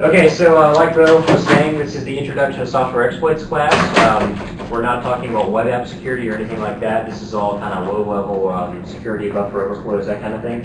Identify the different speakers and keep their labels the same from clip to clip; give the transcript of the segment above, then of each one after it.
Speaker 1: Okay, so uh, like Bo was saying, this is the Introduction to Software Exploits class. Um, we're not talking about web app security or anything like that. This is all kind of low-level um, security, buffer overflows, that kind of thing.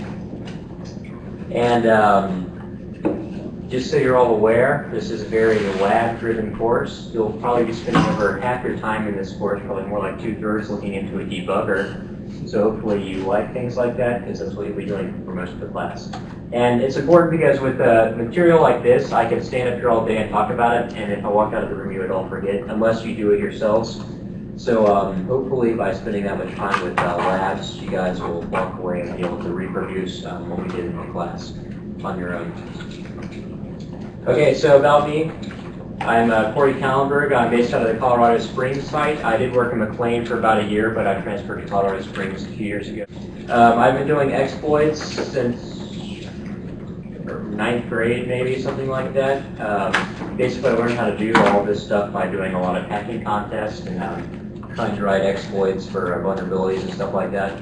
Speaker 1: And um, just so you're all aware, this is a very lab-driven course. You'll probably be spending over half your time in this course, probably more like two-thirds looking into a debugger. So hopefully you like things like that, because that's what you'll be doing for most of the class. And it's important because with uh, material like this, I can stand up here all day and talk about it, and if I walk out of the room, you would all forget, unless you do it yourselves. So um, hopefully by spending that much time with uh, labs, you guys will walk away and be able to reproduce um, what we did in the class on your own. Okay, so about me. I'm uh, Corey Kallenberg. I'm based out of the Colorado Springs site. I did work in McLean for about a year, but I transferred to Colorado Springs a few years ago. Um, I've been doing exploits since ninth grade, maybe, something like that. Um, basically, I learned how to do all this stuff by doing a lot of hacking contests and um, trying to write exploits for vulnerabilities and stuff like that.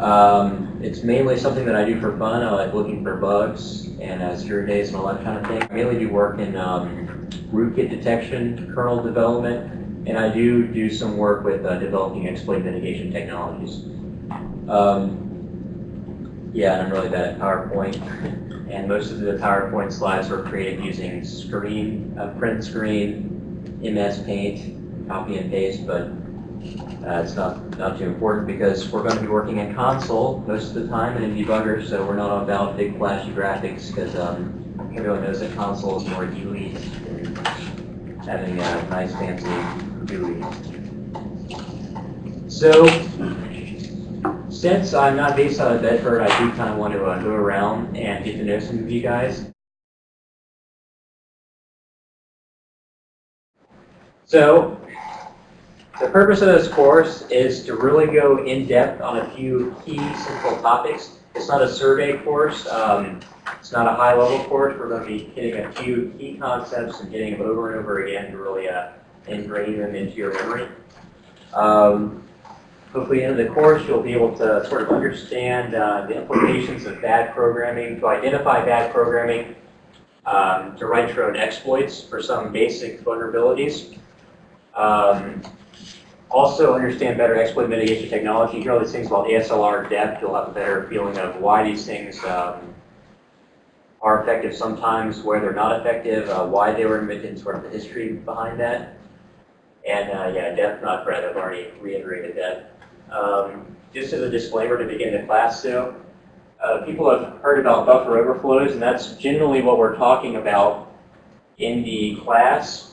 Speaker 1: Um, it's mainly something that I do for fun. I like looking for bugs and uh, zero days and all that kind of thing. I mainly do work in um, rootkit detection, kernel development, and I do do some work with uh, developing exploit mitigation technologies. Um, yeah, I'm really bad at PowerPoint. and most of the PowerPoint slides were created using screen, uh, print screen, MS Paint, copy and paste, but uh, it's not, not too important because we're going to be working in console most of the time and in debugger, so we're not about big flashy graphics because um, everyone knows that console is more than having a nice fancy GUI. So, since I'm not based out of Bedford, I do kind of want to uh, go around and get to know some of you guys. So, the purpose of this course is to really go in depth on a few key central topics. It's not a survey course. Um, it's not a high level course. We're going to be hitting a few key concepts and getting them over and over again to really uh, them into your memory. Um, hopefully in the course you'll be able to sort of understand uh, the implications of bad programming, to identify bad programming, um, to write your own exploits for some basic vulnerabilities. Um, also understand better exploit mitigation technology. You hear all these things about ASLR depth, you'll have a better feeling of why these things um, are effective sometimes, where they're not effective, uh, why they were invented, sort of the history behind that. And uh, yeah, depth, not breadth. I've already reiterated that. Um, just as a disclaimer to begin the class, though, uh, people have heard about buffer overflows, and that's generally what we're talking about in the class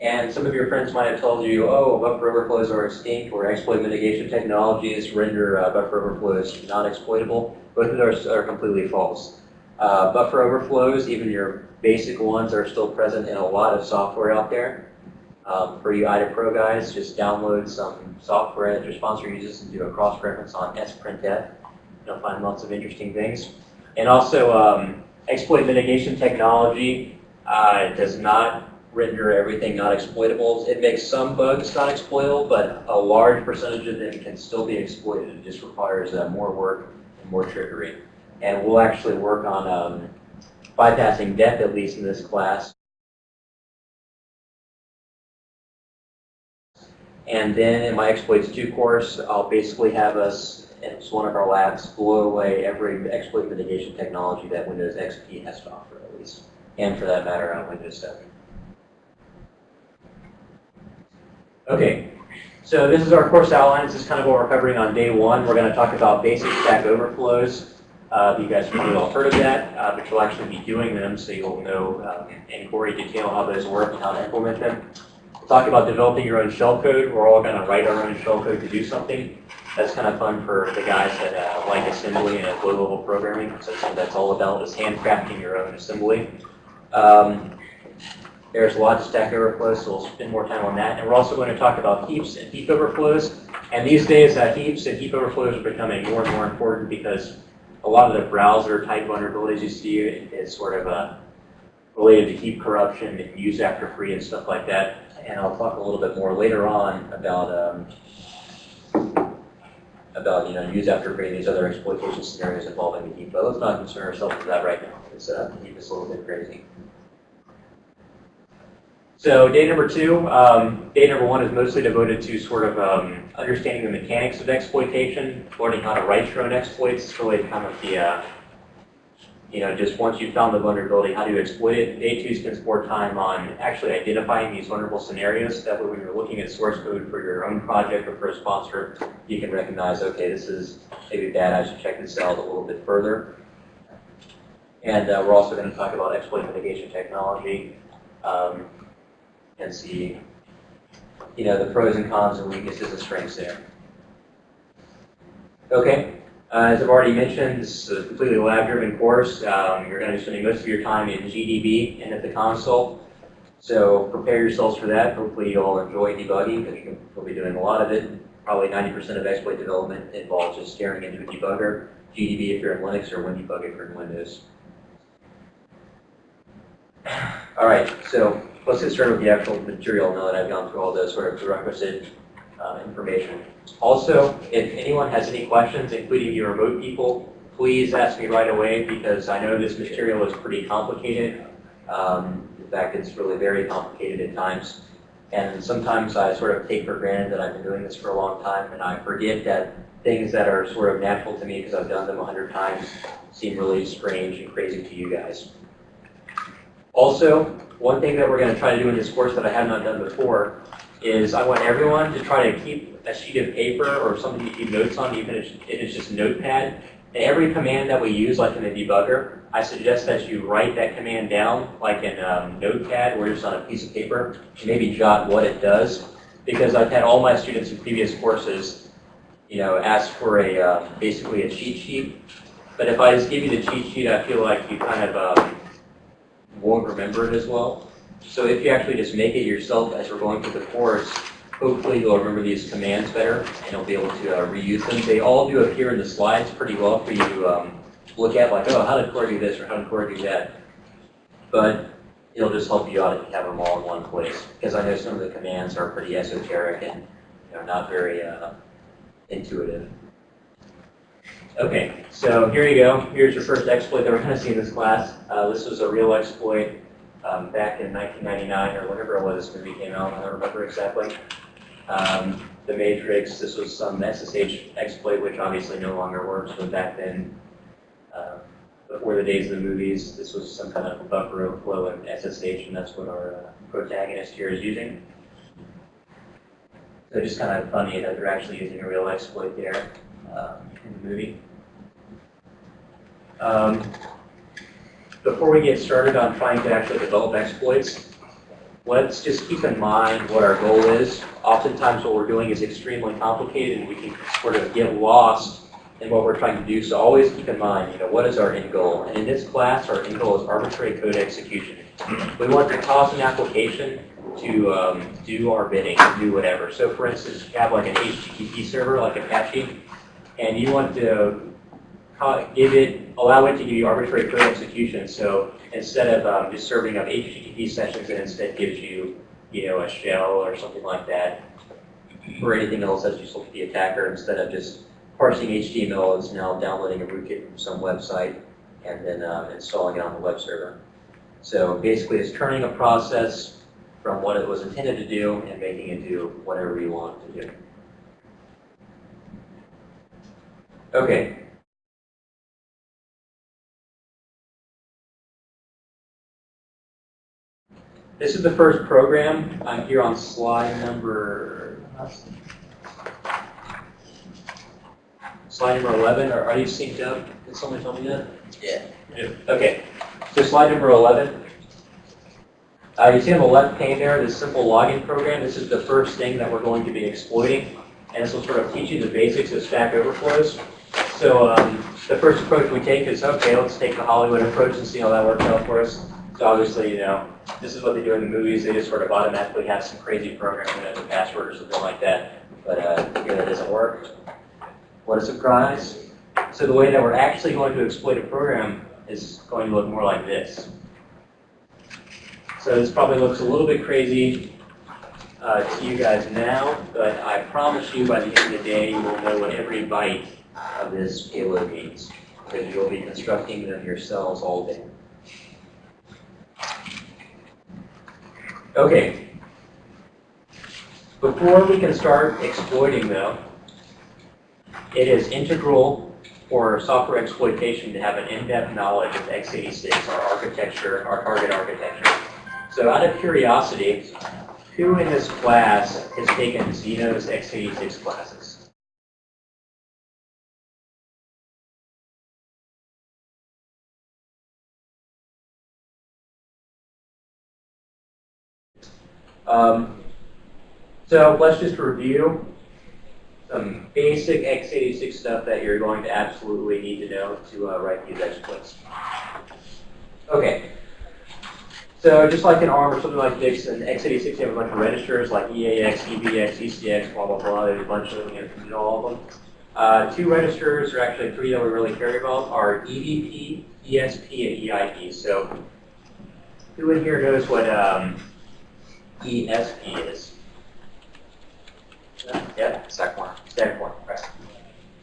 Speaker 1: and some of your friends might have told you, oh, buffer overflows are extinct or exploit mitigation technologies render uh, buffer overflows not exploitable. Both of those are completely false. Uh, buffer overflows, even your basic ones, are still present in a lot of software out there. Um, for you IDA Pro guys, just download some software that your sponsor uses and do a cross-reference on sprintf. You'll find lots of interesting things. And also, um, exploit mitigation technology uh, does not render everything not exploitable. It makes some bugs not exploitable, but a large percentage of them can still be exploited. It just requires uh, more work and more trickery. And we'll actually work on um, bypassing depth, at least in this class. And then in my Exploits 2 course, I'll basically have us, it's one of our labs, blow away every exploit mitigation technology that Windows XP has to offer, at least. And for that matter, on Windows 7. Okay, so this is our course outline. This is kind of what we're covering on day one. We're going to talk about basic stack overflows. Uh, you guys probably all heard of that, uh, but you'll actually be doing them, so you'll know um, in gory detail how those work and how to implement them. We'll talk about developing your own shellcode. We're all going to write our own shellcode to do something. That's kind of fun for the guys that uh, like assembly and low-level programming. So that's that's all about, is handcrafting your own assembly. Um, there's a lot of Stack Overflow, so we'll spend more time on that. And we're also going to talk about heaps and heap overflows. And these days, uh, heaps and heap overflows are becoming more and more important because a lot of the browser type vulnerabilities you see is sort of uh, related to heap corruption and use after free and stuff like that. And I'll talk a little bit more later on about um, about you know use after free and these other exploitation scenarios involving the heap. But let's not concern ourselves with that right now. It's uh, heap is a little bit crazy. So day number two, um, day number one is mostly devoted to sort of um, understanding the mechanics of exploitation, learning how to write your own exploits. It's really kind of the, uh, you know, just once you've found the vulnerability, how do you exploit it? Day two spends more time on actually identifying these vulnerable scenarios. That way when you're looking at source code for your own project or for a sponsor, you can recognize, okay, this is maybe bad, I should check this out a little bit further. And uh, we're also going to talk about exploit mitigation technology. Um, and see, you know, the pros and cons and weaknesses and strengths there. Okay, uh, as I've already mentioned, this is a completely lab-driven course. Um, you're going to be spending most of your time in GDB and at the console. So prepare yourselves for that. Hopefully you'll enjoy debugging because you'll be doing a lot of it. Probably 90% of exploit development involves just staring into a debugger. GDB if you're in Linux or WinDebug if you're in Windows. All right, so let's with the actual material now that I've gone through all the sort of prerequisite uh, information. Also, if anyone has any questions, including your remote people, please ask me right away because I know this material is pretty complicated. Um, in fact, it's really very complicated at times. And sometimes I sort of take for granted that I've been doing this for a long time and I forget that things that are sort of natural to me because I've done them a hundred times seem really strange and crazy to you guys. Also, one thing that we're going to try to do in this course that I have not done before is I want everyone to try to keep a sheet of paper or something to keep notes on, even if it's just notepad. And every command that we use, like in the debugger, I suggest that you write that command down, like in um, notepad or just on a piece of paper, and maybe jot what it does. Because I've had all my students in previous courses, you know, ask for a uh, basically a cheat sheet. But if I just give you the cheat sheet, I feel like you kind of um, won't remember it as well. So if you actually just make it yourself as we're going through the course, hopefully you'll remember these commands better and you'll be able to uh, reuse them. They all do appear in the slides pretty well for you to um, look at, like, oh, how did Core do this or how did Core do that? But it'll just help you out if you have them all in one place. Because I know some of the commands are pretty esoteric and you know, not very uh, intuitive. Okay, so here you go. Here's your first exploit that we're going to see in this class. Uh, this was a real exploit um, back in 1999 or whenever it was this movie came out. I don't remember exactly. Um, the Matrix, this was some SSH exploit, which obviously no longer works, but back then, uh, before the days of the movies, this was some kind of buffer overflow in SSH, and that's what our uh, protagonist here is using. So just kind of funny that they're actually using a real exploit there um, in the movie. Um, before we get started on trying to actually develop exploits, let's just keep in mind what our goal is. Oftentimes what we're doing is extremely complicated and we can sort of get lost in what we're trying to do. So always keep in mind, you know, what is our end goal? And in this class, our end goal is arbitrary code execution. We want to cause an application to um, do our bidding, do whatever. So for instance, you have like an HTTP server, like Apache, and you want to give it, allow it to give you arbitrary code execution. So instead of um, just serving up HTTP sessions, it instead gives you, you know, a shell or something like that, or anything else that's useful to the attacker. Instead of just parsing HTML, it's now downloading a rootkit from some website and then uh, installing it on the web server. So basically, it's turning a process from what it was intended to do and making it do whatever you want to do. Okay, This is the first program. I'm here on slide number slide number 11. Are, are you synced up? Can someone tell me that?
Speaker 2: Yeah.
Speaker 1: yeah. Okay. So slide number 11. Uh, you see on the left pane there, this simple login program. This is the first thing that we're going to be exploiting. And this will sort of teach you the basics of Stack Overflows. So um, the first approach we take is, okay, let's take the Hollywood approach and see how that works out for us. So obviously, you know, this is what they do in the movies. They just sort of automatically have some crazy program has a password or something like that. But uh, that doesn't work. What a surprise. So the way that we're actually going to exploit a program is going to look more like this. So this probably looks a little bit crazy uh, to you guys now, but I promise you by the end of the day, you will know what every byte of this payload means, because you'll be constructing them yourselves all day. Okay, Before we can start exploiting though, it is integral for software exploitation to have an in-depth knowledge of x86, our architecture, our target architecture. So out of curiosity, who in this class has taken Xeno's x86 classes? Um, so let's just review some basic x86 stuff that you're going to absolutely need to know to uh, write these exploits. Okay. So just like in ARM or something like this, in x86 you have a bunch of registers like EAX, EBX, ECX, blah, blah, blah. There's a bunch of them. You know all of them. Uh, two registers, or actually three that we really care about, are EVP, ESP, and EIP. So who in here knows what um, ESP is? Yeah,
Speaker 2: Stack one.
Speaker 1: stack one, right.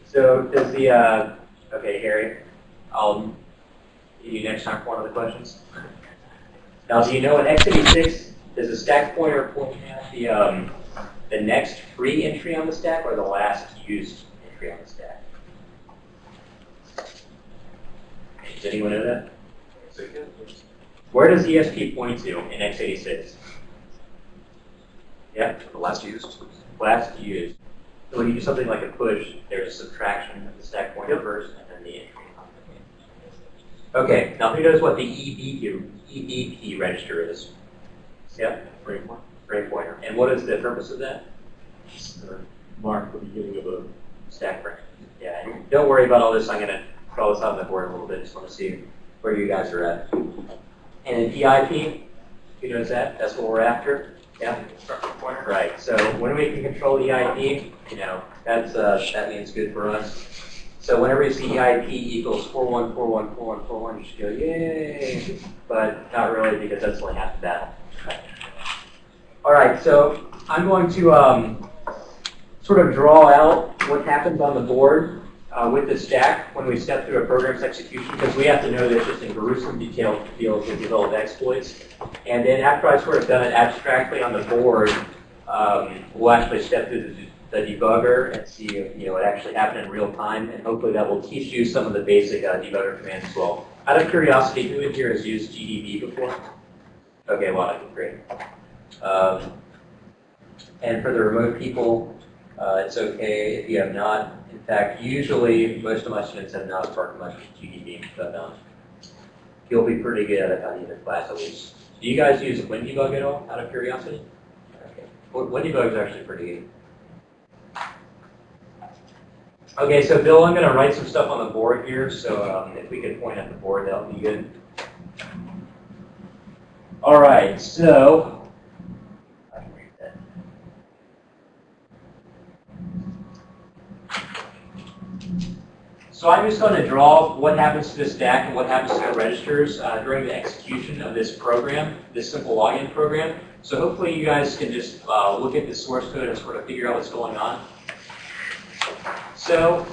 Speaker 1: So does the, uh, okay, Harry, I'll give you next time for one of the questions. Now, do you know in x86, does the stack pointer point at the, um, the next free entry on the stack or the last used entry on the stack? Does anyone know that? Where does ESP point to in x86? Yeah?
Speaker 2: The last used.
Speaker 1: last used. So when you do something like a push, there's a subtraction of the stack pointer first and then the entry. Okay, now who knows what the EBP, EBP register is? Yep,
Speaker 2: Frame pointer.
Speaker 1: frame pointer. And what is the purpose of that?
Speaker 3: mark the beginning of a
Speaker 1: Stack frame. Yeah, and don't worry about all this. I'm gonna draw this out on the board a little bit. Just want to see where you guys are at. And in PIP, who knows that? That's what we're after. Yeah. Right, so when we can control EIP, you know, that's, uh, that means good for us. So whenever you see EIP equals 41414141, you should go, yay! But not really, because that's only half the battle. All right, so I'm going to um, sort of draw out what happens on the board uh, with the stack when we step through a program's execution, because we have to know this just in gruesome detail to able to develop exploits. And then after I've sort of done it abstractly on the board, um, we'll actually step through the, the debugger and see if, you know, it actually happened in real time, and hopefully that will teach you some of the basic uh, debugger commands as well. Out of curiosity, who in here has used GDB before? Okay, well, great. Um, and for the remote people, uh, it's okay if you have not. In fact, usually most of my students have not worked much with GDB, but um, you'll be pretty good at it by the end of class at least. Do you guys use WinDebug at all, out of curiosity? Okay. Well, WinDebug is actually pretty good. Okay, so Bill, I'm going to write some stuff on the board here, so um, if we could point at the board, that would be good. All right, so I can read that. So I'm just going to draw what happens to the stack and what happens to the registers uh, during the execution of this program, this simple login program. So hopefully you guys can just uh, look at the source code and sort of figure out what's going on. So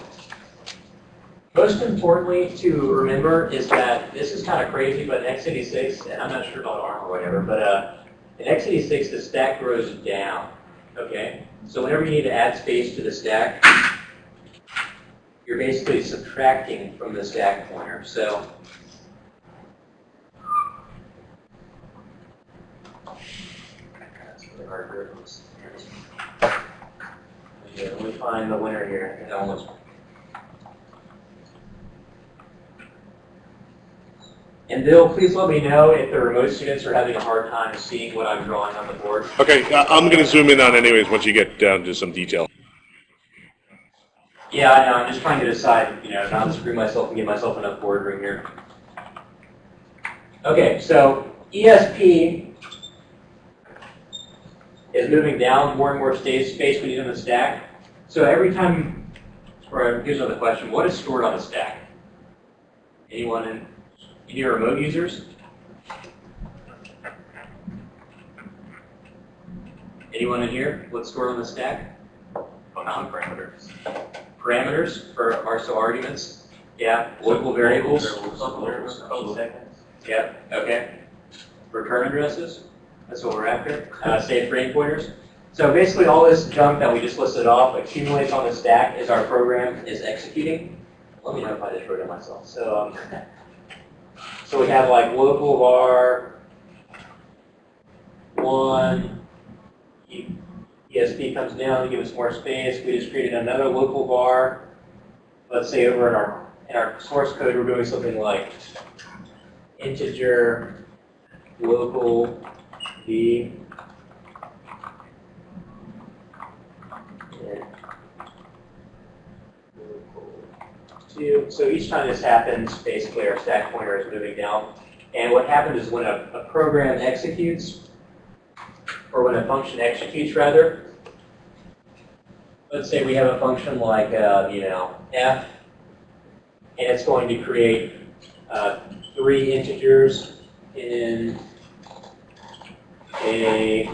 Speaker 1: most importantly to remember is that this is kind of crazy, but in x86, and I'm not sure about ARM or whatever, but uh, in x86 the stack grows down. Okay, so whenever you need to add space to the stack, you're basically subtracting from the stack pointer. So. Yeah, let me find the winner here. Almost. And Bill, please let me know if the remote students are having a hard time seeing what I'm drawing on the board.
Speaker 3: Okay, I'm going to zoom in on anyways once you get down to some detail.
Speaker 1: Yeah, I know. I'm just trying to decide, you know, not screw myself and give myself enough board room here. Okay, so ESP is moving down more and more space we need on the stack. So every time, or here's another question: What is stored on a stack? Anyone in any remote users? Anyone in here? What's stored on the stack?
Speaker 2: Oh, non-parameters.
Speaker 1: Parameters for our so arguments. Yeah, local variables.
Speaker 2: Variables.
Speaker 1: Yeah, okay. Return addresses, that's what we're after. Uh, save frame pointers. So basically, all this junk that we just listed off accumulates on the stack as our program is executing. Let me know if I just wrote it myself. So, um, so we have like local var one. ESP comes down to give us more space. We just created another local var. Let's say over in our in our source code, we're doing something like integer local v. So each time this happens, basically our stack pointer is moving down. And what happens is when a, a program executes, or when a function executes rather, let's say we have a function like, uh, you know, f, and it's going to create uh, three integers in a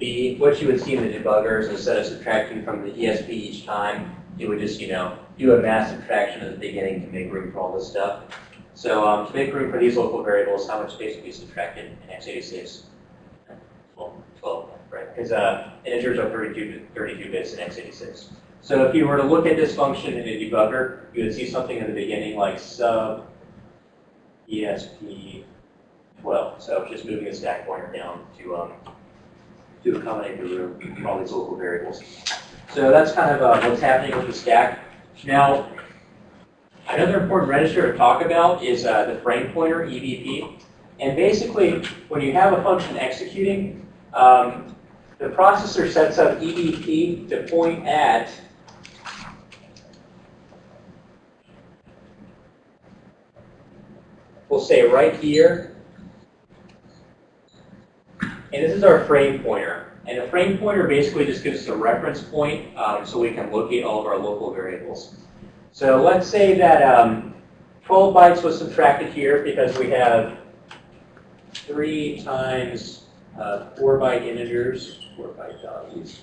Speaker 1: b. What you would see in the debugger is instead of subtracting from the ESP each time, it would just, you know, do a mass subtraction at the beginning to make room for all this stuff. So um, to make room for these local variables, how much space would be subtracted in x86? 12, 12 right? Because uh, integers are 32, 32 bits in x86. So if you were to look at this function in a debugger, you would see something in the beginning like sub ESP 12. So just moving the stack pointer down to um, to accommodate the room for all these local variables. So that's kind of uh, what's happening with the stack. Now, another important register to talk about is uh, the frame pointer, EBP. And basically, when you have a function executing, um, the processor sets up EBP to point at we'll say right here. And this is our frame pointer. And the frame pointer basically just gives us a reference point um, so we can locate all of our local variables. So let's say that um, 12 bytes was subtracted here because we have 3 times uh, 4 byte integers, 4 byte values.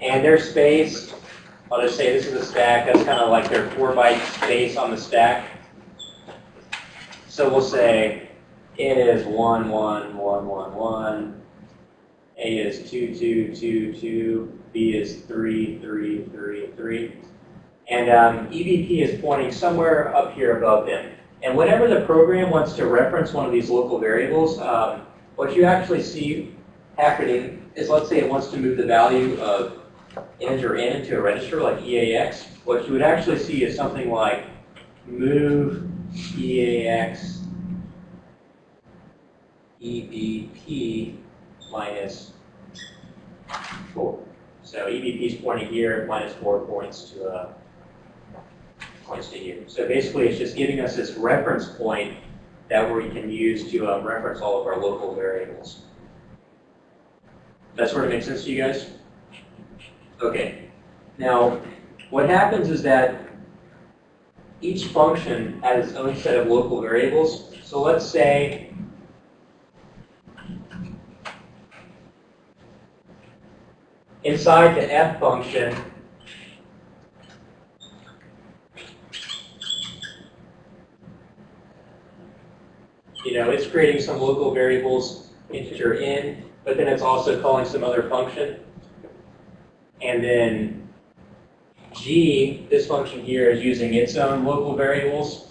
Speaker 1: And their space, I'll just say this is a stack, that's kind of like their 4 byte space on the stack. So we'll say it is 1, 1, 1, 1, 1. A is 2, 2, 2, 2. B is 3, 3, 3, 3. And um, EBP is pointing somewhere up here above them. And whenever the program wants to reference one of these local variables, um, what you actually see happening is let's say it wants to move the value of integer n into a register like EAX. What you would actually see is something like move EAX EBP minus 4. So EBP is pointing here, minus 4 points to uh, points to. So basically, it's just giving us this reference point that we can use to um, reference all of our local variables. That sort of makes sense to you guys? Okay. Now, what happens is that each function has its own set of local variables. So let's say inside the f function, you know, it's creating some local variables, integer n, but then it's also calling some other function. And then g, this function here, is using its own local variables.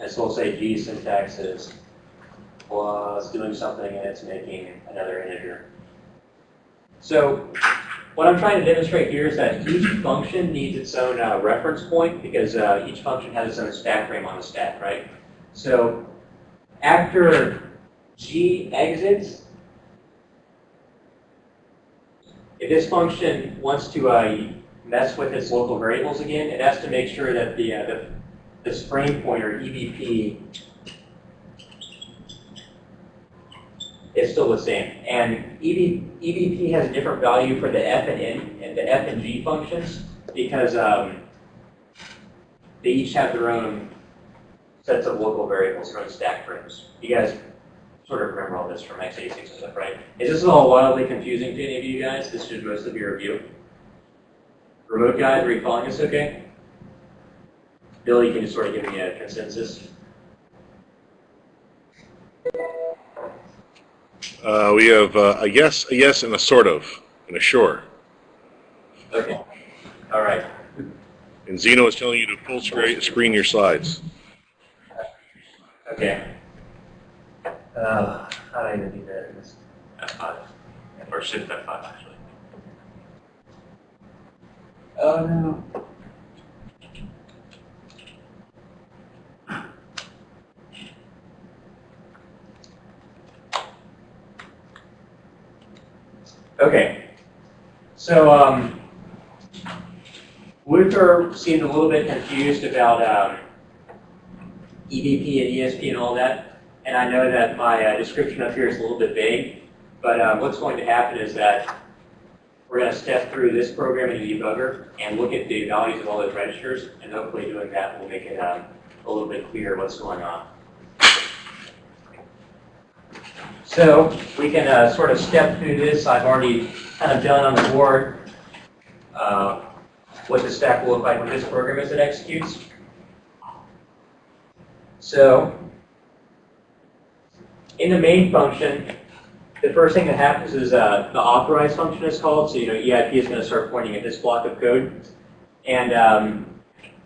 Speaker 1: And so we'll say g syntax is plus doing something and it's making another integer. So what I'm trying to demonstrate here is that each function needs its own uh, reference point because uh, each function has its own stack frame on the stack, right? So after g exits, if this function wants to uh, mess with its local variables again, it has to make sure that the, uh, the this frame pointer, EBP, is still the same. And EB, EBP has a different value for the F and N and the F and G functions because um, they each have their own sets of local variables, their own stack frames. You guys sort of remember all this from x86 and stuff, right? Is this all wildly confusing to any of you guys? This should mostly be review. Remote guys, are you following us okay? Bill, you can just sort of give me a consensus.
Speaker 3: Uh, we have uh, a yes, a yes, and a sort of, and a sure.
Speaker 1: Okay. All right.
Speaker 3: And Zeno is telling you to full screen, screen your slides.
Speaker 1: Okay. Uh, how do I even do that?
Speaker 2: F5. Or shift F5, actually.
Speaker 1: Oh no. Okay. So, um, Luther seemed a little bit confused about um, EVP and ESP and all that. And I know that my uh, description up here is a little bit vague, but um, what's going to happen is that we're going to step through this program in the debugger and look at the values of all those registers, and hopefully doing that will make it um, a little bit clearer what's going on. So we can uh, sort of step through this. I've already kind of done on the board uh, what the stack will look like when this program as it executes. So in the main function, the first thing that happens is uh, the authorize function is called. So you know EIP is going to start pointing at this block of code, and um,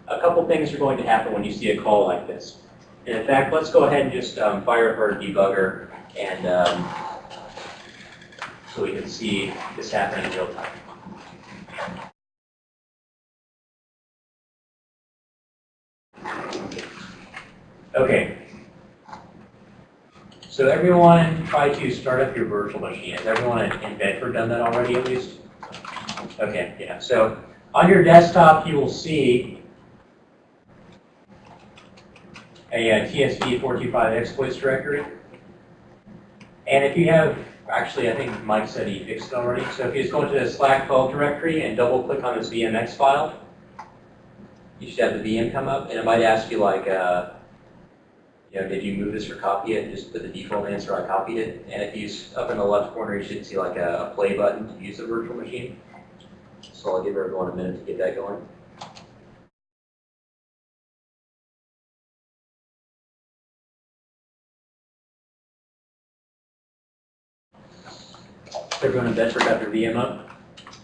Speaker 1: a couple things are going to happen when you see a call like this. And in fact, let's go ahead and just um, fire up our debugger, and um, so we can see this happening in real time. Okay, so everyone try to start up your virtual machine. Has everyone in Bedford done that already at least? Okay, yeah. So on your desktop, you will see a, uh TSP 425 exploits directory. And if you have, actually, I think Mike said he fixed it already. So if you just go into the Slack 12 directory and double click on this VMX file, you should have the VM come up, and it might ask you like, uh, you know, did you move this or copy it? Just put the default answer, I copied it. And if you, up in the left corner, you should see like a, a play button to use the virtual machine. So I'll give everyone a minute to get that going. Everyone in Bedford got their VM up?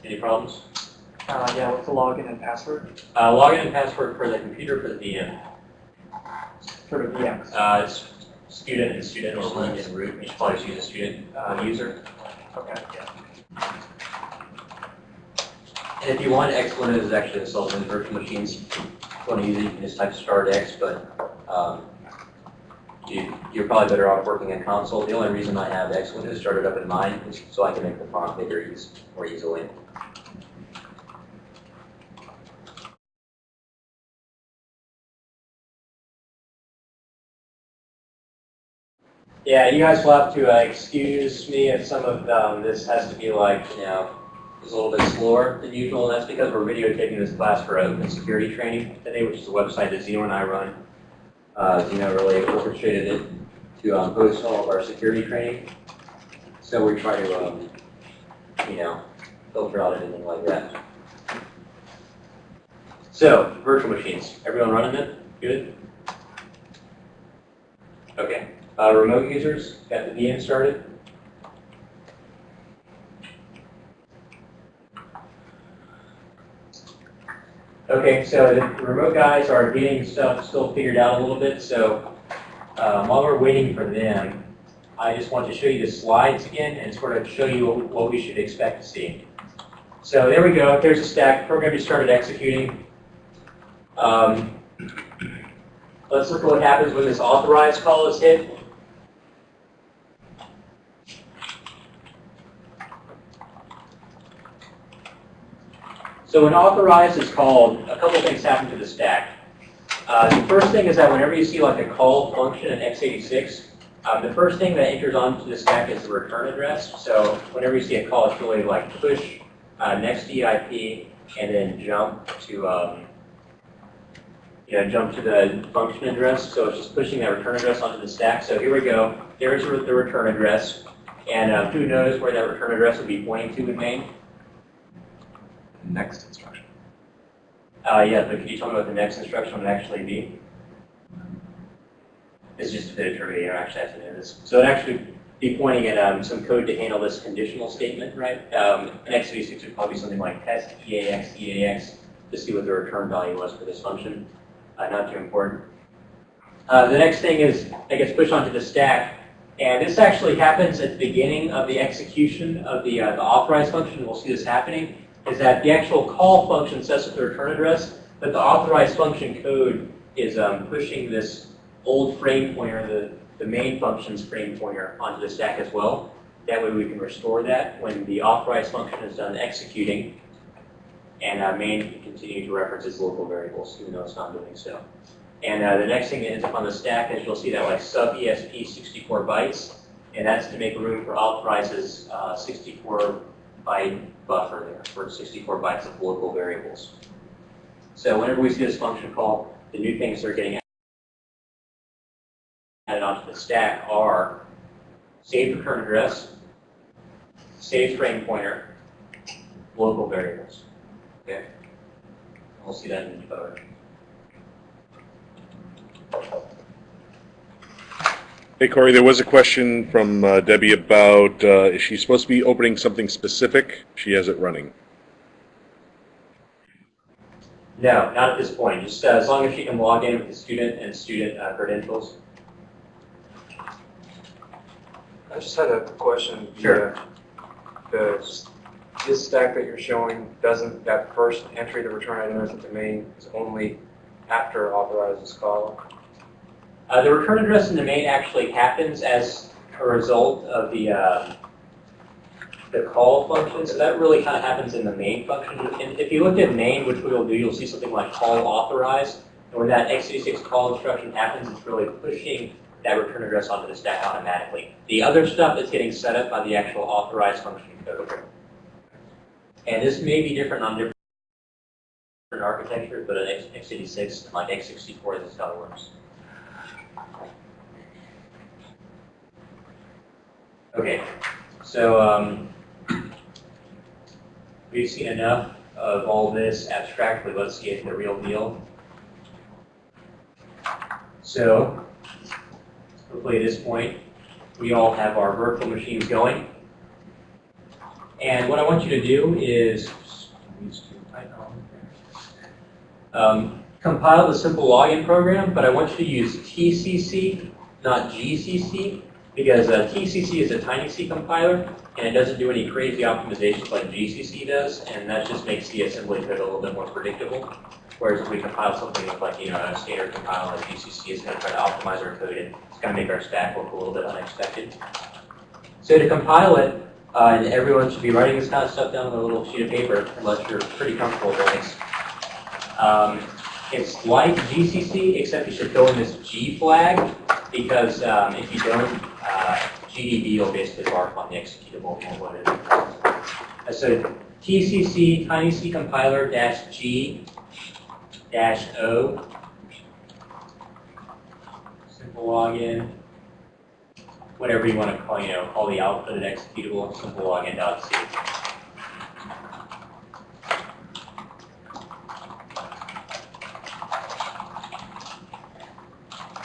Speaker 1: Any problems?
Speaker 4: Uh, yeah, what's the login and password
Speaker 1: Uh, login and password for the computer for the VM.
Speaker 4: for the VMs?
Speaker 1: Uh, it's student and student or root and root. You should probably just use a student uh, user.
Speaker 4: Okay, yeah.
Speaker 1: And if you want, Xlinux is actually installed in virtual machines. If you want to use it, you can just type start X, but um, you're probably better off working in console. The only reason I have Xlinux started up in mine is so I can make the font bigger more easily. Yeah, you guys will have to uh, excuse me if some of um, this has to be like, you know, is a little bit slower than usual, and that's because we're videotaping this class for open security training today, which is a website that Zeno and I run. Uh, Zeno really orchestrated it to um, host all of our security training. So we try to, um, you know, filter out anything like that. So, virtual machines, everyone running them? Good? Okay. Uh, remote users, got the VM started? Okay, so the remote guys are getting stuff still figured out a little bit, so um, while we're waiting for them, I just want to show you the slides again and sort of show you what- we should expect to see. So there we go, there's a stack, program just started executing. Um, let's look at what happens when this authorize call is hit. So when authorize is called, a couple things happen to the stack. Uh, the first thing is that whenever you see like a call function in x86, um, the first thing that enters onto the stack is the return address. So whenever you see a call, it's really like push uh, next EIP and then jump to um, you know, jump to the function address. So it's just pushing that return address onto the stack. So here we go. There's the return address. And uh, who knows where that return address would be pointing to in main?
Speaker 5: Next instruction.
Speaker 1: Uh, yeah, but could you tell me what the next instruction would actually be? It's just a bit of trivia, don't actually have to know this. So it'd actually be pointing at um, some code to handle this conditional statement, right? Um, an x86 would probably be something like test EAX, EAX, to see what the return value was for this function. Uh, not too important. Uh, the next thing is that gets pushed onto the stack. And this actually happens at the beginning of the execution of the, uh, the authorized function. We'll see this happening is that the actual call function sets with the return address, but the authorized function code is um, pushing this old frame pointer, the, the main function's frame pointer, onto the stack as well. That way we can restore that when the authorized function is done executing, and uh, main can continue to reference its local variables, even though it's not doing so. And uh, the next thing that ends up on the stack is you'll see that like sub ESP 64 bytes, and that's to make room for authorizes uh, 64 byte buffer there for 64 bytes of local variables. So whenever we see this function call, the new things that are getting added onto the stack are saved return address, saved frame pointer, local variables. Okay? We'll see that in the debugger.
Speaker 3: Hey, Corey, there was a question from uh, Debbie about, uh, is she supposed to be opening something specific? She has it running.
Speaker 1: No, not at this point. Just uh, as long as she can log in with the student and student uh, credentials.
Speaker 5: I just had a question. The,
Speaker 1: Sure.
Speaker 5: uh, The, this stack that you're showing, doesn't, that first entry, the return address at the main is only after authorizes call?
Speaker 1: Uh, the return address in the main actually happens as a result of the uh, the call function. So that really kind of happens in the main function. And if you look at main, which we will do, you'll see something like call authorized. And when that x86 call instruction happens, it's really pushing that return address onto the stack automatically. The other stuff is getting set up by the actual authorized function code. And this may be different on different architectures, but an x86 and like x64, this is how it works. Okay, so um, we've seen enough of all this abstractly. Let's get the real deal. So, hopefully at this point, we all have our virtual machines going. And what I want you to do is um, compile the simple login program, but I want you to use TCC, not GCC, because uh, TCC is a tiny C compiler, and it doesn't do any crazy optimizations like GCC does, and that just makes the assembly code a little bit more predictable. Whereas if we compile something with like, you know, a standard compiler like GCC, it's going to try to optimize our code, and it's going to make our stack look a little bit unexpected. So to compile it, uh, and everyone should be writing this kind of stuff down on a little sheet of paper, unless you're pretty comfortable with Linux. Um, it's like GCC, except you should throw in this G flag, because um, if you don't, uh, GDB will basically bark on the executable and what it is. Uh, So TCC tiny C compiler dash G dash O. Simple login. Whatever you want to call, you know, call the output an executable, simple login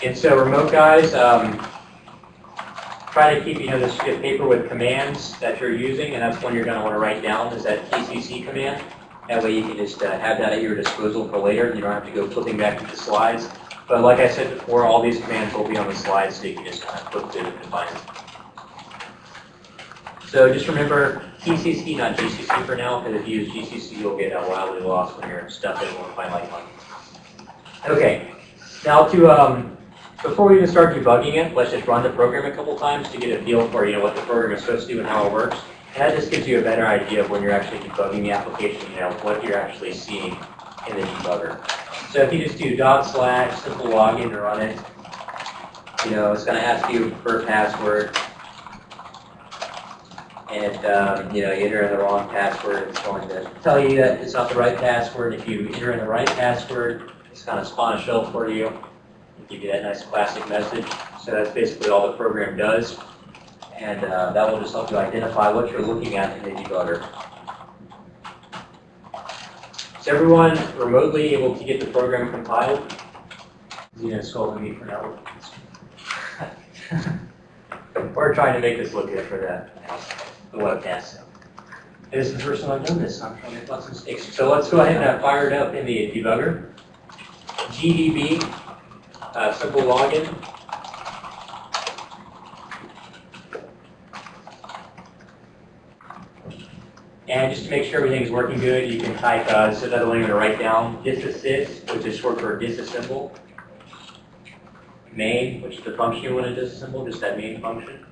Speaker 1: And so remote guys, um, try to keep, you know, this paper with commands that you're using, and that's one you're going to want to write down is that TCC command. That way you can just uh, have that at your disposal for later. And you don't have to go flipping back to the slides. But like I said before, all these commands will be on the slides, so you can just kind of flip through and find them. So just remember TCC, not GCC for now, because if you use GCC, you'll get uh, wildly lost when you're stuck and won't find like one. Okay, now to um, before we even start debugging it, let's just run the program a couple times to get a feel for you know what the program is supposed to do and how it works. And that just gives you a better idea of when you're actually debugging the application, you know, what you're actually seeing in the debugger. So if you just do dot slash simple login to run it, you know, it's going to ask you for a password. And, um, you know, you enter in the wrong password, it's going to tell you that it's not the right password. If you enter in the right password, it's going to spawn a shell for you give you that nice classic message. So that's basically all the program does. And uh, that will just help you identify what you're looking at in the debugger. Is everyone remotely able to get the program compiled? Zena scolding me for no. We're trying to make this look good for the, the webcast. And this is the first time I've done this, so I'm trying to make lots of mistakes. So let's go ahead and fire it up in the debugger. GDB, uh, simple login. And just to make sure everything's working good, you can type, uh, link I'm gonna write down, disassist, which is short for disassemble. Main, which is the function you want to disassemble, just that main function.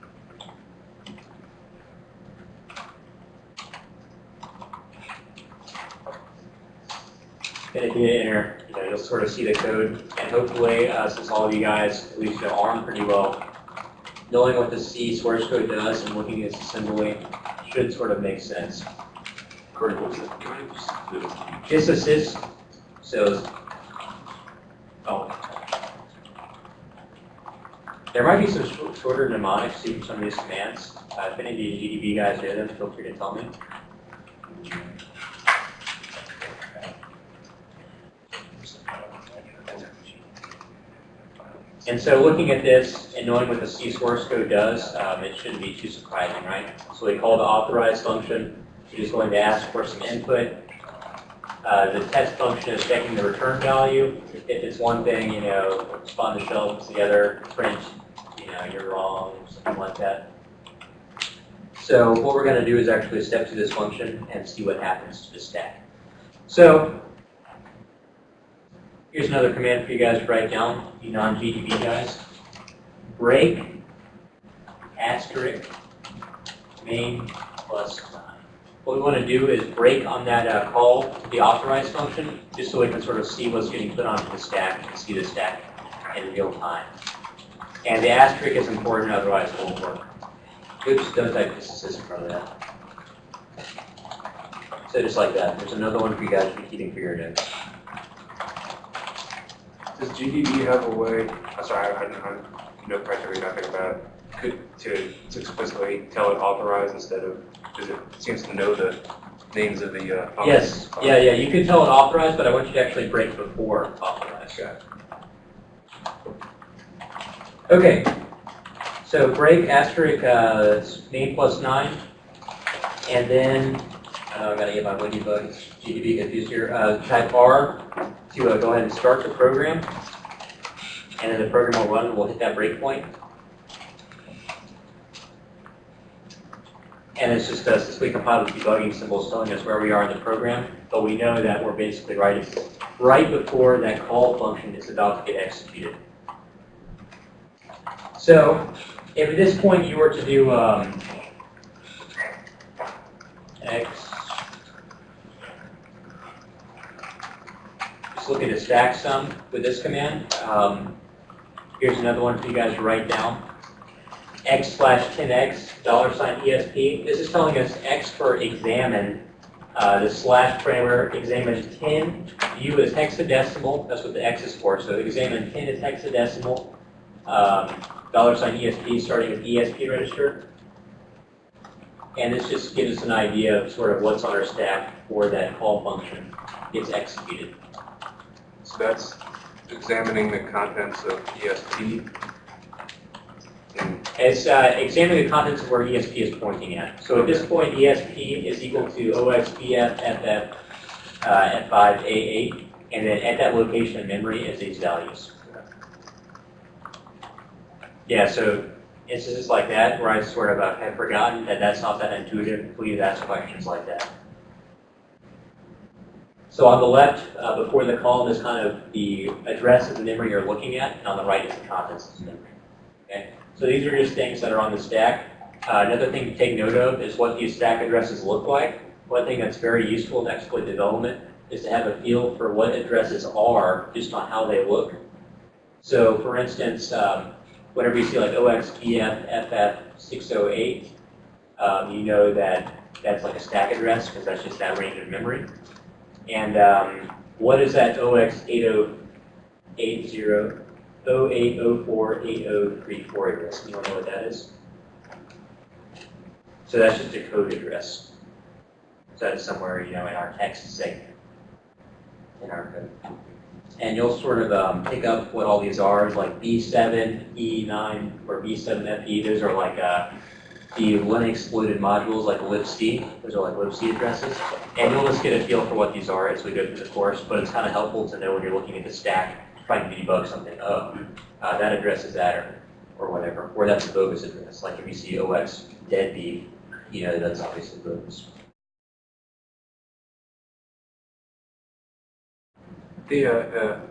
Speaker 1: Hit enter, you know, you'll sort of see the code, and hopefully, uh, since all of you guys, at least know ARM pretty well, knowing what the C source code does and looking at its assembly should sort of make sense.
Speaker 2: Corey, what's the, can I just do this?
Speaker 1: Disassist, so, oh. There might be some sh- shorter mnemonics to some of these commands. Uh, if any of you GDB guys know them, feel free to tell me. And so looking at this and knowing what the C source code does, um, it shouldn't be too surprising, right? So we call the authorize function, which is going to ask for some input. Uh, the test function is checking the return value. If it's one thing, you know, spawn the shell, it's the other, print, you know, you're wrong, something like that. So what we're going to do is actually step through this function and see what happens to the stack. So here's another command for you guys to write down, you non-GDB guys. Break asterisk main plus nine. What we want to do is break on that uh, call to the authorize function, just so we can sort of see what's getting put onto the stack and see the stack in real time. And the asterisk is important, otherwise it won't work. Oops, don't type disassist in front of that. So just like that. There's another one for you guys to be keeping for your notes.
Speaker 5: Does GDB have a way, I'm sorry, I I don't no criteria, nothing about it, could, to to explicitly tell it authorize instead of, because it seems to know the names of the, uh.
Speaker 1: Yes, yeah, yeah, you can tell it authorized, but I want you to actually break before authorized.
Speaker 5: Got it.
Speaker 1: Okay, so break asterisk, uh, name plus nine, and then, uh, I gotta get my Windy bug, GDB confused here, uh, type R to uh, go ahead and start the program. And then the program will run, we'll hit that breakpoint. And it's just, uh, we compiled debugging symbols telling us where we are in the program, but we know that we're basically right, right before that call function is about to get executed. So, if at this point you were to do, um, X, just look at the stack sum with this command. Um, here's another one for you guys to write down. X slash 10X, dollar sign ESP. This is telling us X for examine. Uh, the slash parameter examine 10. U is hexadecimal. That's what the X is for. So examine 10 is hexadecimal. Um, dollar sign ESP starting with ESP register. And this just gives us an idea of sort of what's on our stack before that call function gets executed.
Speaker 5: So that's examining the contents of ESP.
Speaker 1: It's uh, examining the contents of where ESP is pointing at. So at this point, ESP is equal to OXBF FF uh, F5A8, and then at that location in memory is these values. Yeah, so instances like that where I sort of have forgotten that that's not that intuitive, please ask questions like that. So on the left, uh, before the column is kind of the address of the memory you're looking at, and on the right is the contents of the memory. Okay? So these are just things that are on the stack. Uh, another thing to take note of is what these stack addresses look like. One thing that's very useful in exploit development is to have a feel for what addresses are just on how they look. So for instance, um, whenever you see like OXBF FF608, um, you know that that's like a stack address because that's just that range of memory. And um, what is that OX8080, 08048034 address? To know what that is? So that's just a code address. So that's somewhere, you know, in our text segment. in our code. And you'll sort of um, pick up what all these are, like B7, E9, or B7FE. Those are like uh, the Linux excluded modules like libc. Those are like libc addresses. And you'll just get a feel for what these are as we go through the course, but it's kind of helpful to know when you're looking at the stack, trying to debug something. Oh, uh, that address is that, or, or whatever. Or that's a bogus address. Like if you see OX deadbeat, you know that's obviously bogus.
Speaker 5: The, uh, the,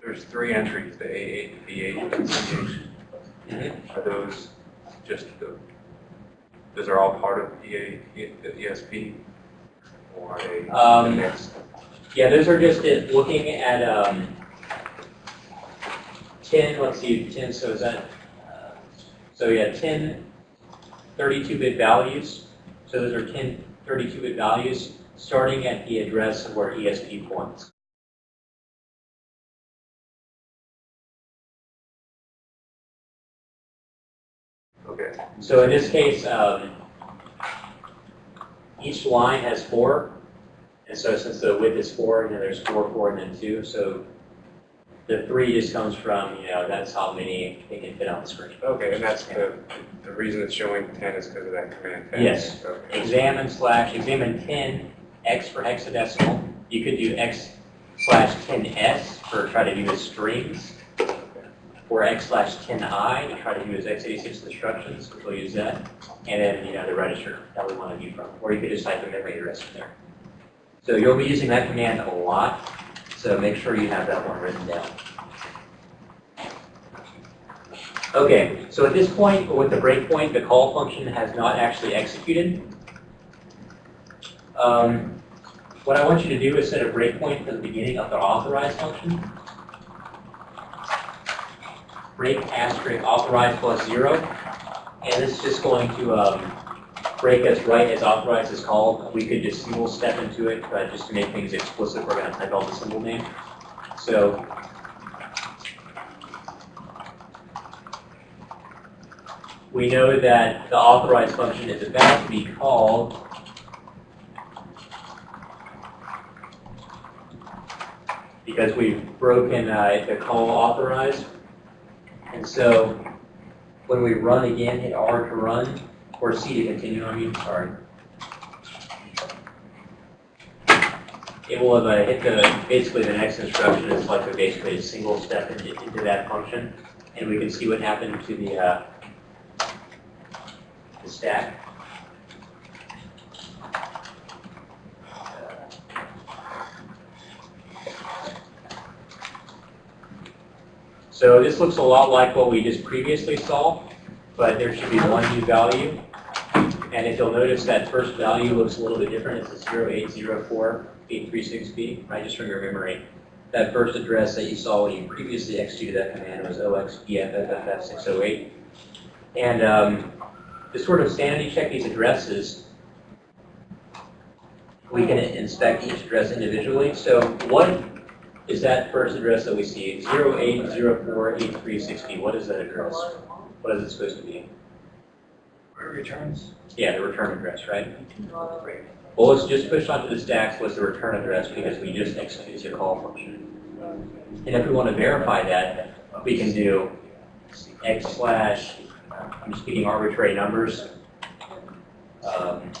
Speaker 5: there's three entries, the A8, the B8, and the C8.
Speaker 1: Mhm.
Speaker 5: Are those just the, those are all part of EA, the ESP? Or they
Speaker 1: Um,
Speaker 5: next?
Speaker 1: Yeah, those are just it, looking at um, 10, let's see, 10, so is that, uh, so yeah, 10 32-bit values. So those are 10 32-bit values starting at the address of where ESP points.
Speaker 5: Okay,
Speaker 1: So in this case, um, each line has four. And so since the width is four, you know, there's four, four, and then two. So the three just comes from, you know, that's how many it can fit on the screen.
Speaker 5: okay, and that's the, the reason it's showing ten is because of that command. tab.
Speaker 1: Yes.
Speaker 5: Okay.
Speaker 1: Examine slash, examine 10, X for hexadecimal. You could do X slash 10S for try to do the strings. Or X slash 10I to try to as x86 instructions, which we'll use that. And then, you know, the register that we want to view from. Or you could just type the memory address in there. So you'll be using that command a lot, so make sure you have that one written down. Okay, so at this point, with the breakpoint, the call function has not actually executed. Um, what I want you to do is set a breakpoint for the beginning of the authorize function. Break asterisk authorize plus zero. And this is just going to um, break us right as authorize is called. We could just single step into it, but just to make things explicit, we're going to type out the symbol name. So we know that the authorize function is about to be called because we've broken uh, the call authorize. And so when we run again, hit R to run, or C to continue, I mean, sorry. It will have uh, hit the, basically the next instruction is like a basically a single step into, into that function. And we can see what happened to the, uh, the stack. So this looks a lot like what we just previously saw, but there should be one new value. And if you'll notice that first value looks a little bit different, it's a 0804836B, right, just from your memory. That first address that you saw when you previously executed that command was OXBFFFF608. And um, to sort of sanity check these addresses, we can inspect each address individually. So what is that first address that we see? 0804836B, what is that address? What is it supposed to be?
Speaker 4: Where it returns.
Speaker 1: Yeah, the return address, right? Well, let's just push onto the stacks with the return address because we just executed the call function. And if we want to verify that, we can do x slash, I'm just picking arbitrary numbers. Um,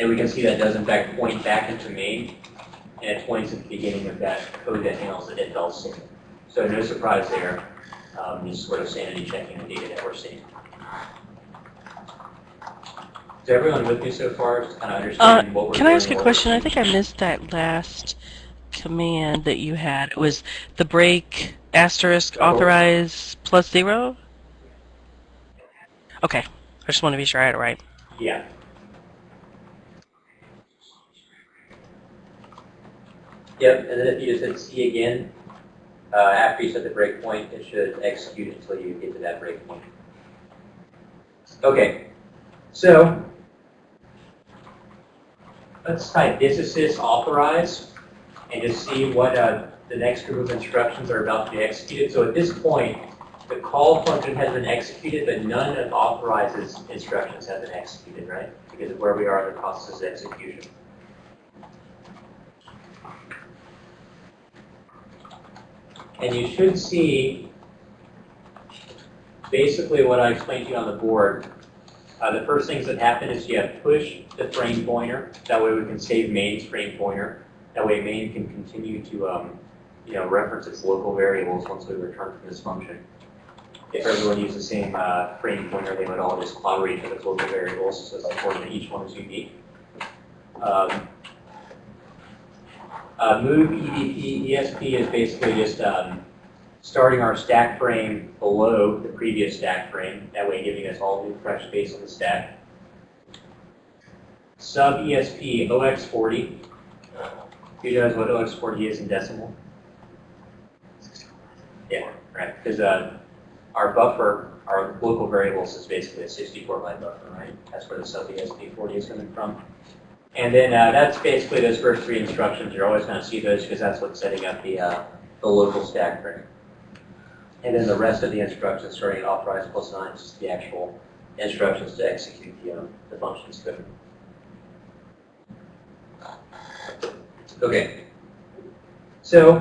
Speaker 1: And we can see that does in fact point back into main, and it points at the beginning of that code that handles the intel signal. So no surprise there, um, just sort of sanity checking the data that we're seeing. Is everyone with me so far, just kind of understanding what we're doing?
Speaker 6: Uh, Can I ask a question? I think I missed that last command that you had. It was the break asterisk
Speaker 1: Oh.
Speaker 6: authorize plus zero? Okay. I just want to be sure I had it right.
Speaker 1: Yeah. Yep, and then if you just hit C again, uh, after you set the breakpoint, it should execute until you get to that breakpoint. Okay, so let's type disassist authorize and just see what uh, the next group of instructions are about to be executed. So at this point, the call function has been executed, but none of authorizes instructions have been executed, right? Because of where we are in the process of execution. And you should see basically what I explained to you on the board. Uh, the first things that happen is you have push the frame pointer. That way we can save main's frame pointer. That way main can continue to, um, you know, reference its local variables once we return from this function. If everyone used the same uh, frame pointer, they would all just clobber each other's local variables, so it's important that each one is unique. Um, uh, move EDP, ESP is basically just um, starting our stack frame below the previous stack frame, that way giving us all new fresh space on the stack. Sub ESP OX40. Who knows what OX40 is in decimal? Yeah, right, because uh, our buffer, our local variables is basically a 64 byte buffer, right? That's where the sub E ESP40 is coming from. And then uh, that's basically those first three instructions. You're always going to see those because that's what's setting up the, uh, the local stack frame. And then the rest of the instructions starting at authorize plus nine is just the actual instructions to execute the, um, the functions code. Okay. So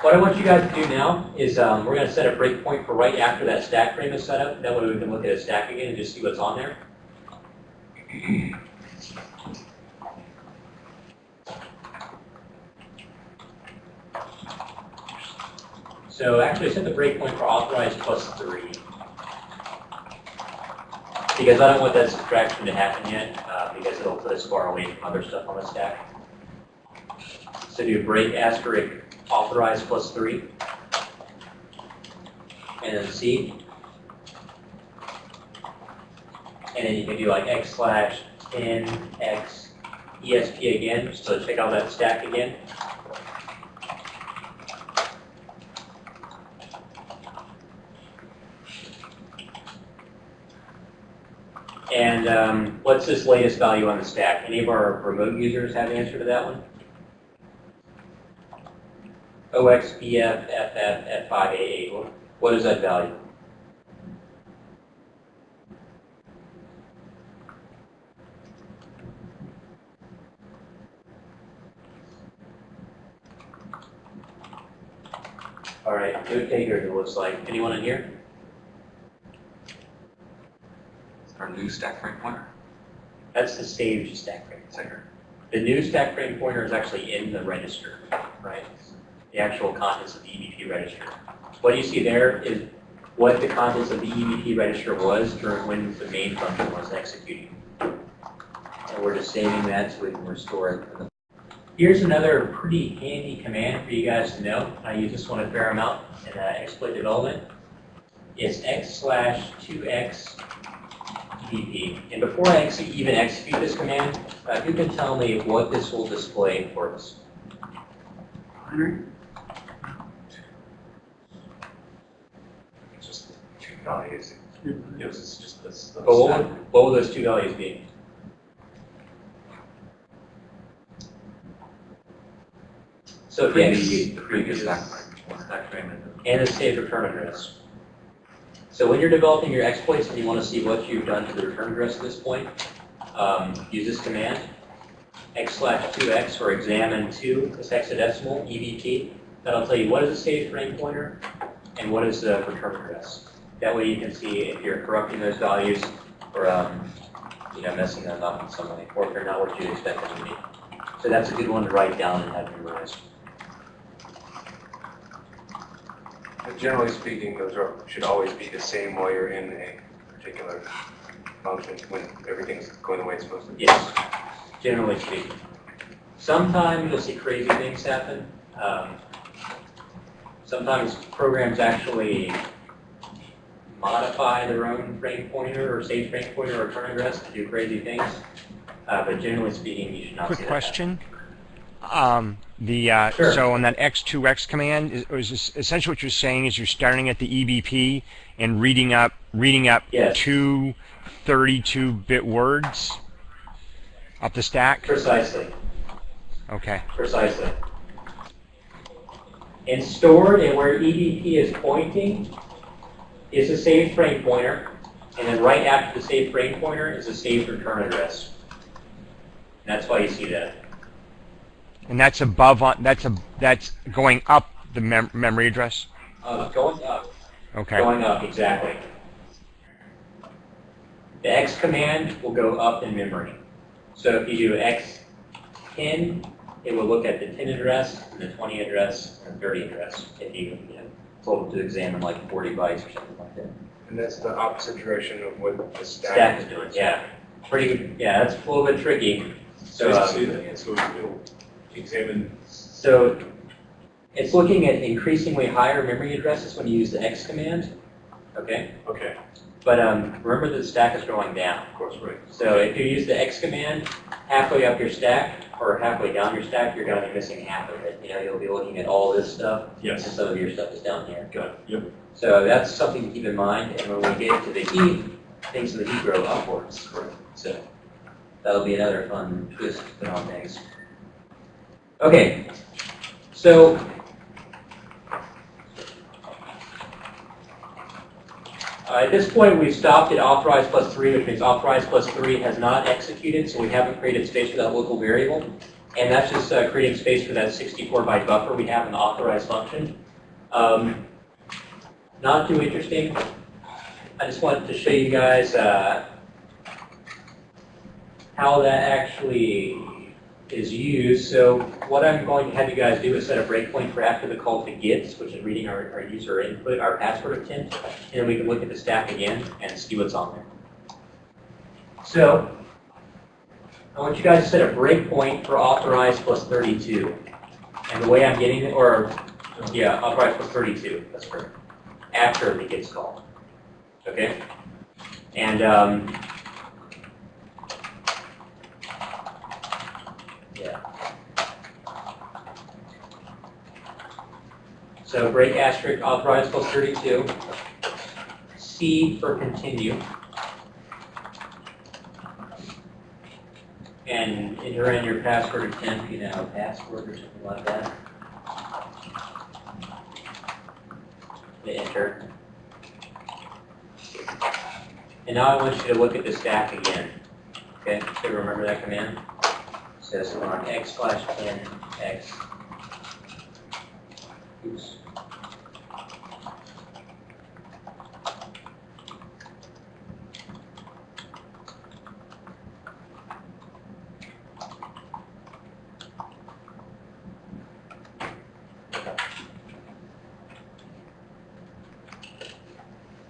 Speaker 1: what I want you guys to do now is um, we're going to set a breakpoint for right after that stack frame is set up. That way we can look at a stack again and just see what's on there. So actually set the breakpoint for authorized plus three. Because I don't want that subtraction to happen yet, uh, because it'll put us far away from other stuff on the stack. So do break asterisk authorized plus three. And then C. And then you can do like x slash 10 x ESP again, so check out that stack again. And um, what's this latest value on the stack? Any of our remote users have an answer to that one? OXBF, FF, F5AA, what- is that value? All right, note takers, it looks like. Anyone in here?
Speaker 2: New stack frame pointer,
Speaker 1: That's the saved stack frame.
Speaker 2: pointer.
Speaker 1: The new stack frame pointer is actually in the register, right? The actual contents of the EBP register. What you see there is what the contents of the EBP register was during when the main function was executing. And we're just saving that so we can restore it. Here's another pretty handy command for you guys to know. I use this one a fair amount in uh, exploit development. It's x slash 2x EBP. And before I actually even execute this command, uh, who can tell me what this will display for us?
Speaker 5: Just two values. It was just this.
Speaker 1: But what would, what will those two values be? So if you execute
Speaker 2: The previous stack frame pointer.
Speaker 5: Stack frame and
Speaker 1: and the saved return address. So when you're developing your exploits and you want to see what you've done to the return address at this point, um, use this command, x slash 2x or examine 2 is hexadecimal, EVP. That'll tell you what is the saved frame pointer and what is the return address. That way you can see if you're corrupting those values or um, you know, messing them up in some way, or if they're not what you expect them to be. So that's a good one to write down and have memorized.
Speaker 5: But Generally speaking, those are, should always be the same while you're in a particular function when everything's going the way it's supposed to.
Speaker 1: Yes, generally speaking. Sometimes you'll see crazy things happen. Um, Sometimes programs actually modify their own frame pointer or save frame pointer or return address to do crazy things. Uh, But generally speaking, you should not see
Speaker 7: Quick
Speaker 1: that happen.
Speaker 7: question. Um, the uh,
Speaker 1: Sure.
Speaker 7: so on that X2X command is, is essentially what you're saying is you're starting at the EBP and reading up reading up
Speaker 1: Yes.
Speaker 7: two 32-bit words up the stack.
Speaker 1: Precisely.
Speaker 7: Okay.
Speaker 1: Precisely. And stored and where EBP is pointing is a saved frame pointer. And then right after the saved frame pointer is a saved return address. And that's why you see that.
Speaker 7: And that's above on, that's a, that's going up the mem- memory address?
Speaker 1: Uh, going up.
Speaker 7: Okay.
Speaker 1: Going up, exactly. The X command will go up in memory. So if you do X 10, it will look at the 10 address, and the 20 address, and the 30 address, if you, you know, told it to examine like 40 bytes or something like that.
Speaker 5: And that's the opposite direction of what the stack.
Speaker 1: Stack is doing, yeah. Pretty, yeah, that's a little bit tricky. So,
Speaker 2: So,
Speaker 1: um,
Speaker 2: say that again, so examine,
Speaker 1: So it's looking at increasingly higher memory addresses when you use the X command, okay?
Speaker 2: okay,
Speaker 1: But um, remember that the stack is going down.
Speaker 2: of course, right.
Speaker 1: So if you use the X command, halfway up your stack or halfway down your stack, you're going to be missing half of it. You know, you'll be looking at all this stuff, and
Speaker 2: Yes,
Speaker 1: some of your stuff is down here.
Speaker 2: got it, yep,
Speaker 1: So that's something to keep in mind, and when we get to the heap, things in the heap grow upwards.
Speaker 2: correct.
Speaker 1: So that'll be another fun twist to put on things. Okay, so uh, at this point, we've stopped at authorized plus three, which means authorized plus three has not executed, so we haven't created space for that local variable. And that's just uh, creating space for that 64 byte buffer we have in the authorized function. Um, not too interesting. I just wanted to show you guys uh, how that actually is used. So what I'm going to have you guys do is set a breakpoint for after the call to gets, which is reading our, our user input, our password attempt, and then we can look at the stack again and see what's on there. So I want you guys to set a breakpoint for authorized plus 32. And the way I'm getting it, or yeah, authorized plus 32, that's correct, after the gets call. Okay? And um, Yeah. So break asterisk authorized plus 32. C for continue. And enter in your password attempt, you know, password or something like that. Hit enter. And now I want you to look at the stack again. Okay, so remember that command? says on x slash 10 x. Oops.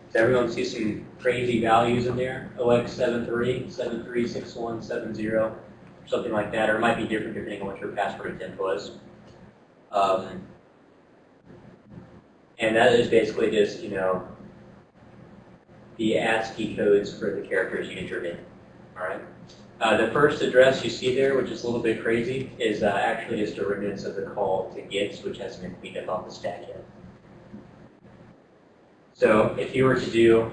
Speaker 1: Does everyone see some crazy values in there? OX73, 736170 something like that, or it might be different depending on what your password attempt was. Um, and that is basically just, you know, the ASCII codes for the characters you entered in. All right. Uh, the first address you see there, which is a little bit crazy, is uh, actually just a remnants of the call to gets, which hasn't been cleaned up off the stack yet. So if you were to do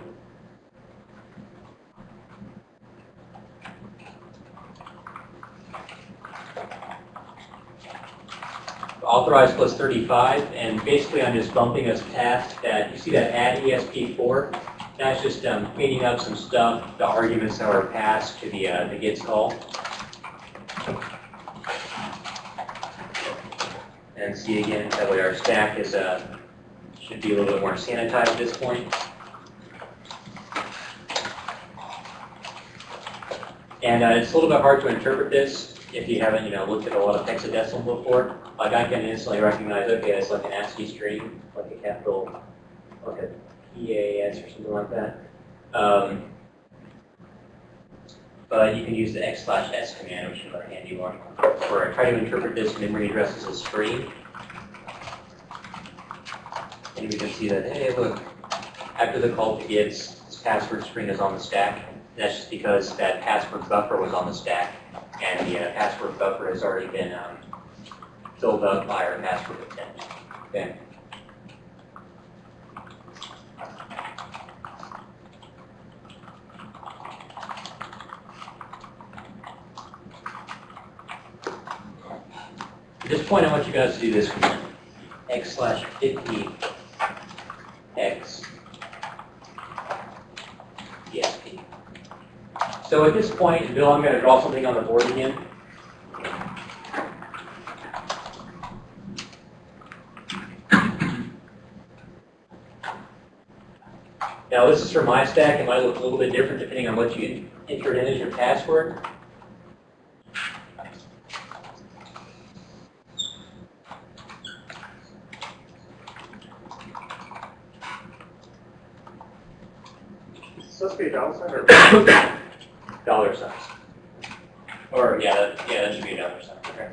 Speaker 1: authorized plus 35, and basically I'm just bumping us past that, you see that add ESP4? That's just um, cleaning up some stuff, the arguments that were passed to the, uh, the gets call. And see again, that way our stack is, uh, should be a little bit more sanitized at this point. And uh, it's a little bit hard to interpret this if you haven't, you know, looked at a lot of hexadecimal before. Like I can instantly recognize, okay, it's like an ASCII string, like a capital, like a PAS or something like that. Um, but you can use the x slash s command, which is a handy one, where I try to interpret this memory address as a string. And we can see that, hey, look, after the call to this password string is on the stack. And that's just because that password buffer was on the stack, and the uh, password buffer has already been um, filled up by our password attempt. Okay. At this point, I want you guys to do this command. x slash 50 x ESP. So at this point, Bill, I'm going to draw something on the board again. Now, this is for my stack. It might look a little bit different depending on what you enter in as your password.
Speaker 4: supposed to be a dollar sign or?
Speaker 1: dollar signs. Or, yeah, that, yeah, that should be a dollar sign, okay.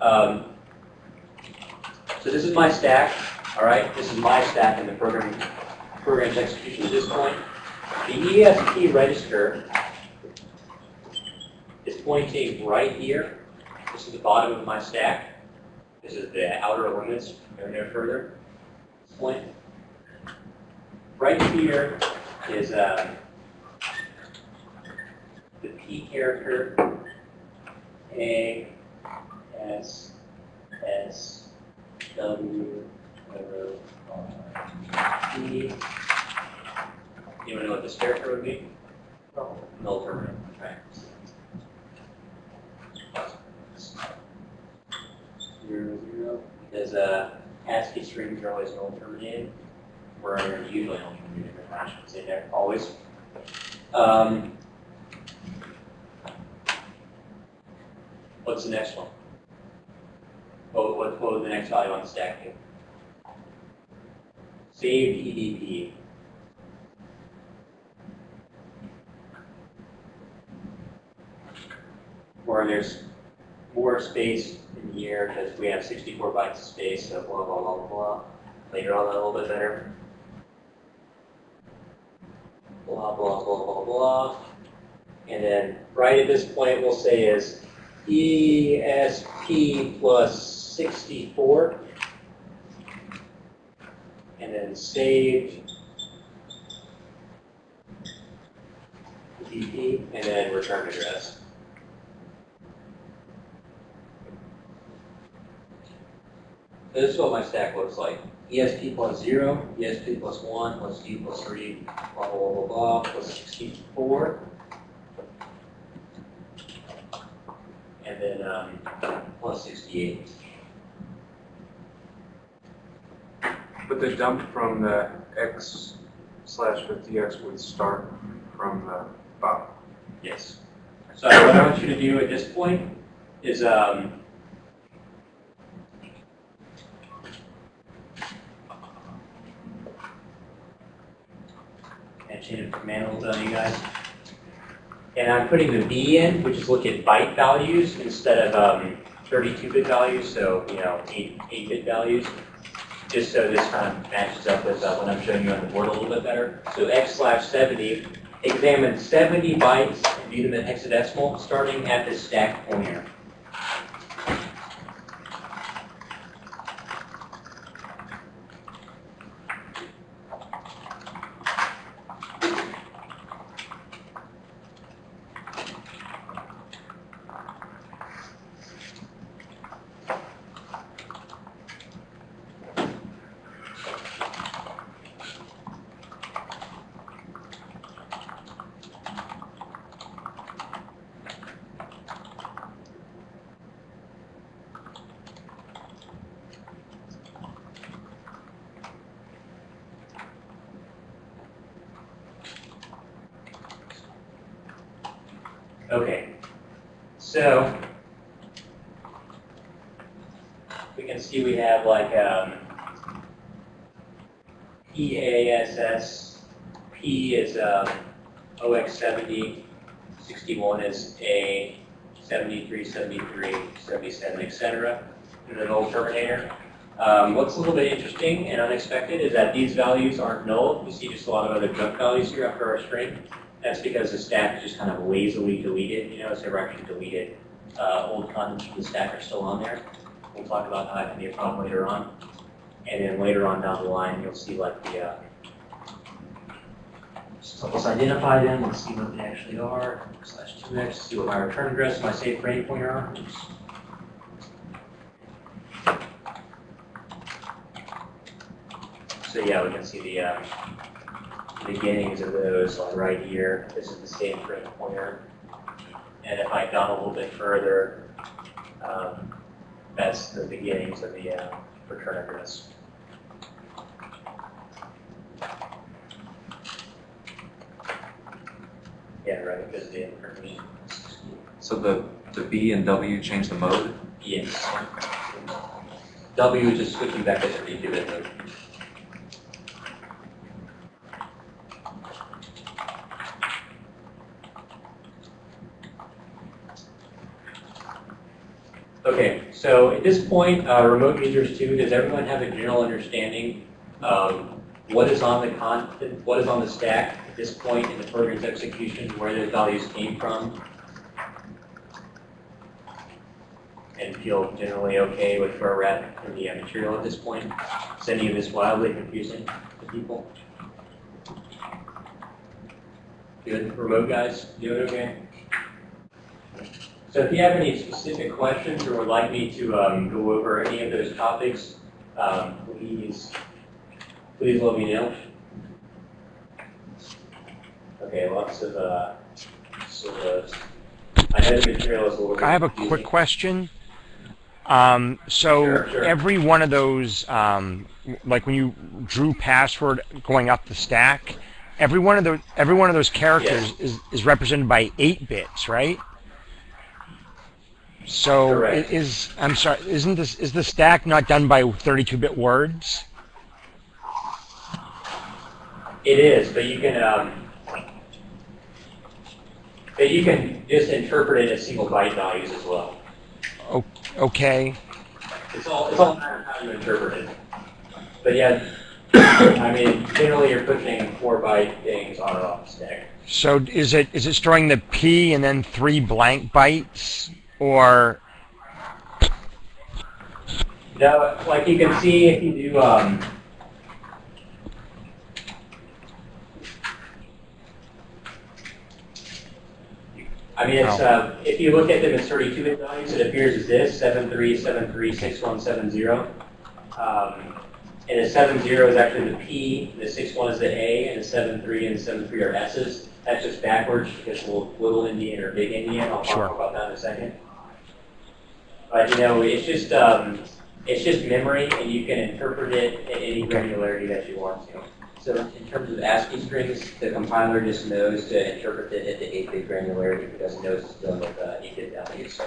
Speaker 1: Um, so this is my stack, all right? This is in the program, program's execution at this point. The ESP register is pointing right here. This is the bottom of my stack. This is the outer limits, go no further. This point. Right here is, um, the P character, A, S, S, W, whatever, T. Anyone know what this character would be? Null terminal? Zero, zero, because, uh, ASCII strings are always null terminated, where they're usually null terminated, but I should say there, always. Um, What's the next one? What, what, what would the next value on the stack be? Saved EDP. Or there's more space in here because we have 64 bytes of space, so blah, blah, blah, blah. Later on, a little bit better. Blah, blah, blah, blah, blah. And then right at this point, we'll say is ESP plus 64. And then saved DP, and then return address. So This is what my stack looks like. ESP plus 0, ESP plus 1, plus D plus 3, blah, blah, blah, blah, blah, plus 64. and then um, plus 68.
Speaker 5: But the dump from the x slash 50x would start from the bottom.
Speaker 1: Yes. So what I want you to do at this point is um, and change it from manual to you guys. And I'm putting the B in, which is look at byte values instead of um, 32-bit values, so, you know, 8, 8-bit values, just so this kind of matches up with uh, what I'm showing you on the board a little bit better. So x slash 70, examines 70 bytes and view them in hexadecimal, starting at the stack pointer. Okay, so we can see we have like um, PASS, P is um, OX70, 61 is A, 73, 73, 77, etc. And an old terminator. Um, what's a little bit interesting and unexpected is that these values aren't null. You see just a lot of other junk values here after our string. That's because the stack is just kind of lazily deleted, you know, it's actually deleted. Uh, old contents from the stack are still on there. We'll talk about how that can be a problem later on. And then later on down the line, you'll see like the, uh, so let's identify them, let's see what they actually are, slash 2x, see what my return address, my safe frame pointer are. Oops. So yeah, we can see the um, beginnings of those like right here. This is the same frame pointer. And if I gone a little bit further, um, that's the beginnings of the uh, return address. Yeah, right, because the information.
Speaker 2: So the, the B and W change the mode?
Speaker 1: Yes. W is just switching back to 32-bit mode. Okay, so at this point, uh, remote users too, does everyone have a general understanding of what is on the con, what is on the stack at this point in the program's execution, where those values came from? And feel generally okay with where we're at in the uh, material at this point? Is any of this wildly confusing to people? Good, remote guys, doing okay? So if you have any specific questions or would like me to um, go over any of those topics, um, please, please let me know. Okay, lots of, uh, sort of, I know the material is a little bit
Speaker 7: I have a quick question. Um, so
Speaker 1: Sure, sure.
Speaker 7: every one of those, um, like when you drew password going up the stack, every one of those, every one of those characters is, is represented by eight bits, right? So
Speaker 1: Correct.
Speaker 7: is, I'm sorry, isn't this, is the stack not done by 32-bit words?
Speaker 1: It is, but you can, um, but you can just interpret it as single byte values as well.
Speaker 7: Okay,
Speaker 1: It's all, it's all matter of how you interpret it. But yeah, I mean, generally you're pushing four byte things on or off the stack.
Speaker 7: so is it, is it storing the P and then three blank bytes? Or,
Speaker 1: No, like you can see if you do, um, I mean, it's, uh, if you look at them as 32-bit values, it appears as this, 73736170. Um, and the 70 is actually the P, the 61 is the A, and the 73 and 73 are S's. That's just backwards because little, little Indian or big Indian, I'll
Speaker 7: Sure.
Speaker 1: talk about that in a second. But you know, it's just, um, it's just memory and you can interpret it at any granularity that you want to. So in terms of ASCII strings, the compiler just knows to interpret it at the 8-bit granularity because it knows it's dealing with uh, 8-bit values.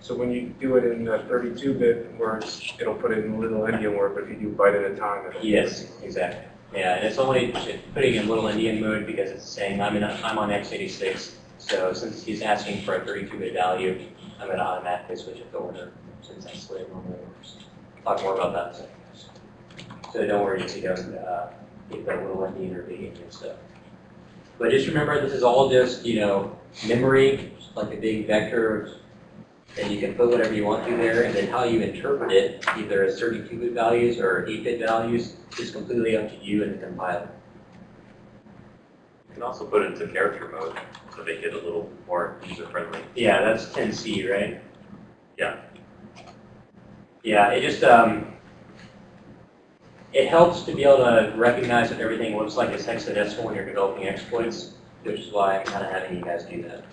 Speaker 5: So when you do it in uh, 32-bit words, it'll put it in little Indian word, but if you do byte at a time, it'll.
Speaker 1: Yes, exactly. Yeah, and it's only putting in little Indian mode because it's saying I'm in a, I'm on x86. So since he's asking for a 32-bit value, I'm going to automatically switch it to order since that's the way it normally works. Talk more about that in a second. So don't worry if you don't uh, get that little Indian or big Indian stuff. But just remember, this is all just you know memory, like a big vector and you can put whatever you want to there, and then how you interpret it, either as 32-bit values or 8-bit values, is completely up to you and the compiler.
Speaker 2: You can also put it into character mode to make it a little more user-friendly.
Speaker 1: Yeah, that's 10C, right?
Speaker 2: Yeah.
Speaker 1: Yeah, it just, um, it helps to be able to recognize that everything looks like it's hexadecimal when you're developing exploits, which is why I'm kind of having you guys do that.